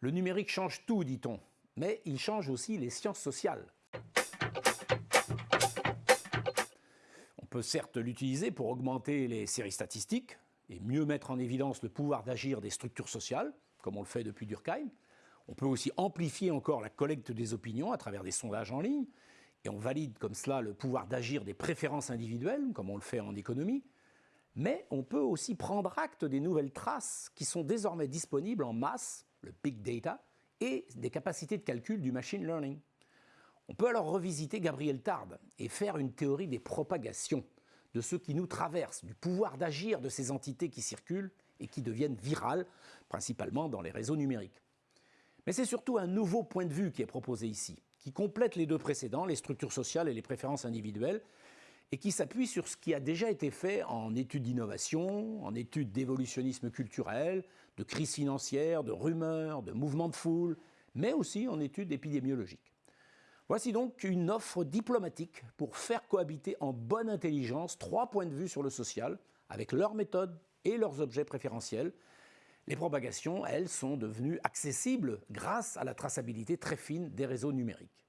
Le numérique change tout, dit-on, mais il change aussi les sciences sociales. On peut certes l'utiliser pour augmenter les séries statistiques et mieux mettre en évidence le pouvoir d'agir des structures sociales, comme on le fait depuis Durkheim. On peut aussi amplifier encore la collecte des opinions à travers des sondages en ligne, et on valide comme cela le pouvoir d'agir des préférences individuelles, comme on le fait en économie. Mais on peut aussi prendre acte des nouvelles traces qui sont désormais disponibles en masse le big data, et des capacités de calcul du machine learning. On peut alors revisiter Gabriel Tarde et faire une théorie des propagations, de ce qui nous traverse, du pouvoir d'agir de ces entités qui circulent et qui deviennent virales, principalement dans les réseaux numériques. Mais c'est surtout un nouveau point de vue qui est proposé ici, qui complète les deux précédents, les structures sociales et les préférences individuelles, et qui s'appuie sur ce qui a déjà été fait en études d'innovation, en études d'évolutionnisme culturel, de crise financière, de rumeurs, de mouvements de foule, mais aussi en études épidémiologiques. Voici donc une offre diplomatique pour faire cohabiter en bonne intelligence trois points de vue sur le social, avec leurs méthodes et leurs objets préférentiels. Les propagations, elles, sont devenues accessibles grâce à la traçabilité très fine des réseaux numériques.